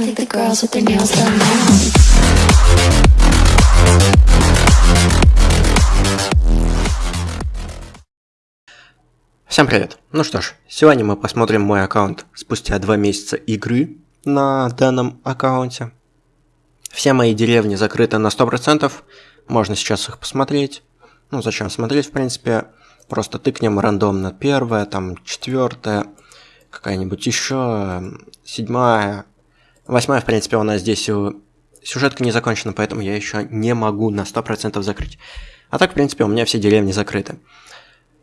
I think the girls with their nails done now. Всем привет! Ну что ж, сегодня мы посмотрим мой аккаунт спустя два месяца игры на данном аккаунте. Все мои деревни закрыты на 100%, можно сейчас их посмотреть. Ну, зачем смотреть, в принципе, просто тыкнем рандомно первая, там, четвертая, какая-нибудь еще, седьмая, восьмая, в принципе, у нас здесь э, сюжетка не закончена, поэтому я еще не могу на 100% закрыть. А так, в принципе, у меня все деревни закрыты.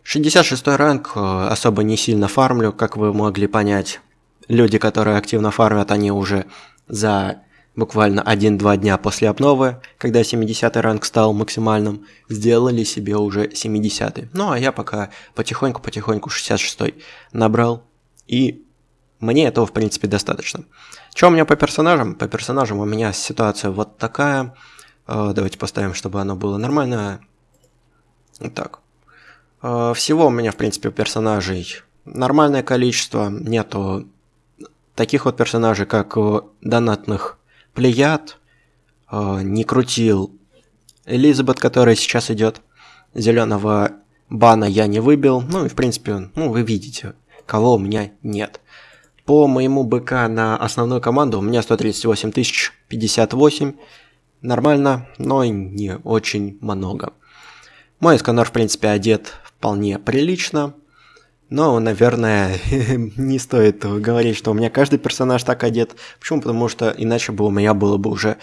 66 ранг, э, особо не сильно фармлю, как вы могли понять. Люди, которые активно фармят, они уже за буквально 1-2 дня после обновы, когда 70 ранг стал максимальным, сделали себе уже 70 -й. Ну а я пока потихоньку-потихоньку 66 набрал, и мне этого в принципе достаточно. Что у меня по персонажам? По персонажам у меня ситуация вот такая. Э, Давайте поставим, чтобы оно было нормально. Так. Э, Всего у меня, в принципе, персонажей нормальное количество. Нету таких вот персонажей, как донатных плеяд. Э, Не крутил Элизабет, которая сейчас идет. Зеленого бана я не выбил. Ну и, в принципе, ну вы видите, кого у меня нет. По моему БК на основную команду у меня 138 тысяч 58. Нормально, но не очень много. Мой эсканер, в принципе, одет вполне прилично. Но, наверное, не стоит говорить, что у меня каждый персонаж так одет. Почему? Потому что иначе бы у меня было бы уже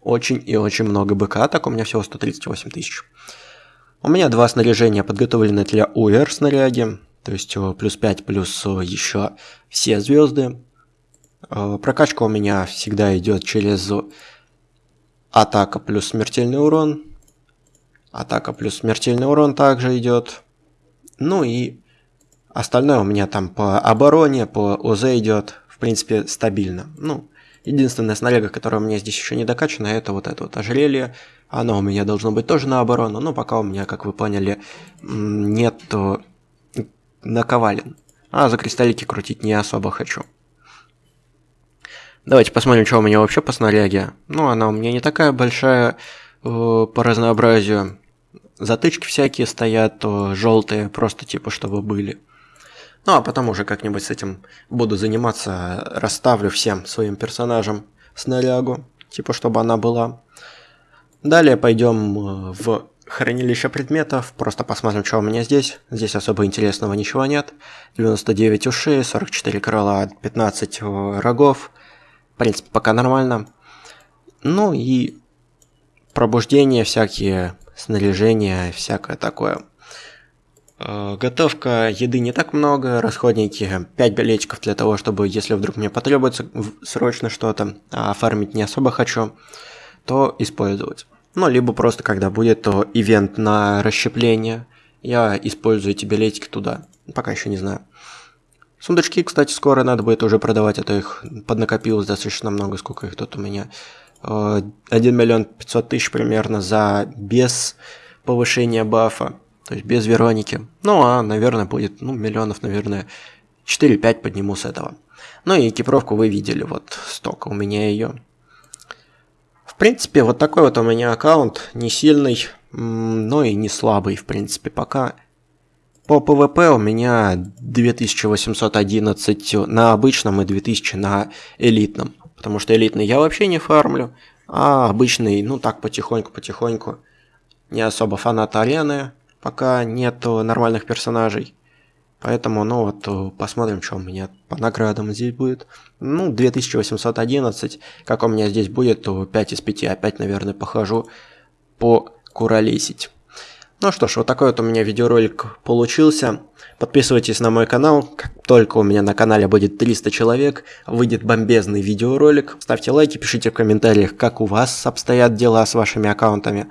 очень и очень много БК, а так у меня всего 138 тысяч. У меня два снаряжения подготовлены для УР снаряги, то есть э, плюс 5, плюс э, еще все звезды. Э, Прокачка у меня всегда идет через атака плюс смертельный урон. Атака плюс смертельный урон также идет. Ну и остальное у меня там по обороне, по ОЗ идет, в принципе, стабильно. Ну, единственная снаряга, которая у меня здесь еще не докачана, это вот это вот ожерелье. Оно у меня должно быть тоже на оборону, но пока у меня, как вы поняли, нет наковален. А за кристаллики крутить не особо хочу. Давайте посмотрим, что у меня вообще по снаряге. Ну, она у меня не такая большая э, по разнообразию. Затычки всякие стоят, то желтые, просто типа, чтобы были. Ну, а потом уже как-нибудь с этим буду заниматься, расставлю всем своим персонажам снарягу, типа, чтобы она была. Далее пойдем э, в хранилище предметов, просто посмотрим, что у меня здесь. Здесь особо интересного ничего нет. 99 ушей, 44 крыла, 15 э, рогов. В принципе, пока нормально. Ну и пробуждения всякие, снаряжение, всякое такое. Э, Готовка еды не так много, расходники 5 билетиков для того, чтобы, если вдруг мне потребуется срочно что-то, а оформить не особо хочу, то использовать. Ну, либо просто, когда будет то ивент на расщепление, я использую эти билетики туда. Пока еще не знаю. Сундучки, кстати, скоро надо будет уже продавать, а то их поднакопилось достаточно много, сколько их тут у меня. 1 миллион 500 тысяч примерно за без повышения бафа, то есть без Вероники. Ну, а, наверное, будет, ну, миллионов, наверное, 4-5 подниму с этого. Ну и экипировку вы видели, вот столько у меня ее. Принципе, вот такой вот у меня аккаунт, не сильный, но и не слабый, в принципе, пока. По PvP у меня 2811 на обычном и 2000 на элитном. Потому что элитный я вообще не фармлю, а обычный, ну так, потихоньку-потихоньку. Не особо фанат арены, пока нету нормальных персонажей. Поэтому, ну вот, посмотрим, что у меня по наградам здесь будет. Ну, 2811, как у меня здесь будет, то 5 из 5 опять, наверное, похожу по куролесить. Ну что ж, вот такой вот у меня видеоролик получился. Подписывайтесь на мой канал. Как только у меня на канале будет 300 человек, выйдет бомбезный видеоролик. Ставьте лайки, пишите в комментариях, как у вас обстоят дела с вашими аккаунтами.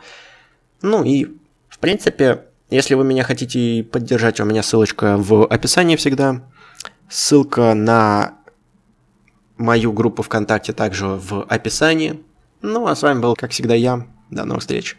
Ну и, в принципе, если вы меня хотите поддержать, у меня ссылочка в описании всегда. Ссылка на мою группу ВКонтакте также в описании. Ну а с вами был, как всегда, я. До новых встреч.